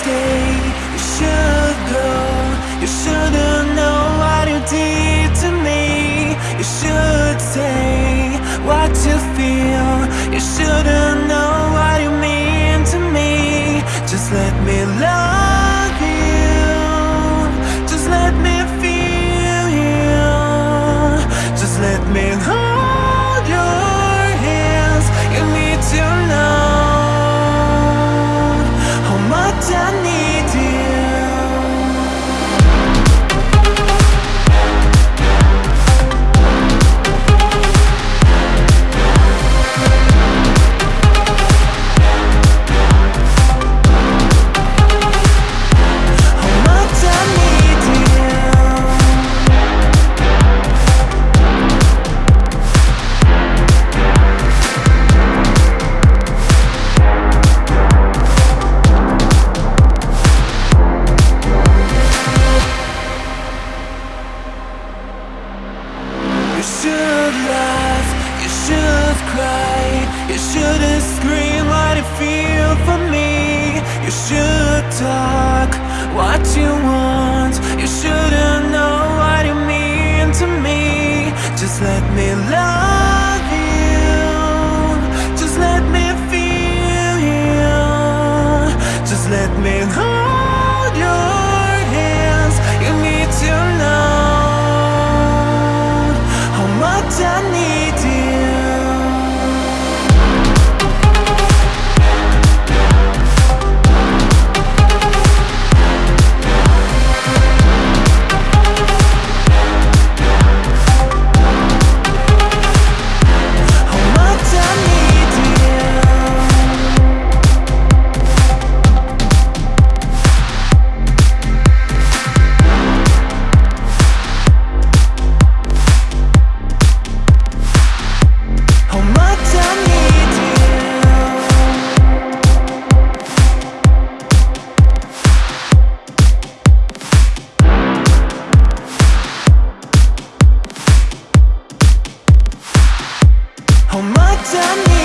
stay, you should go. You shouldn't know what you did to me. You should say what you feel. You shouldn't know what you mean to me. Just let me love you. Just let me feel you. Just let me hold You shouldn't scream what you feel for me. You should talk what you want. You shouldn't know what you mean to me. Just let me love you. Just let me feel you. Just let me hold Need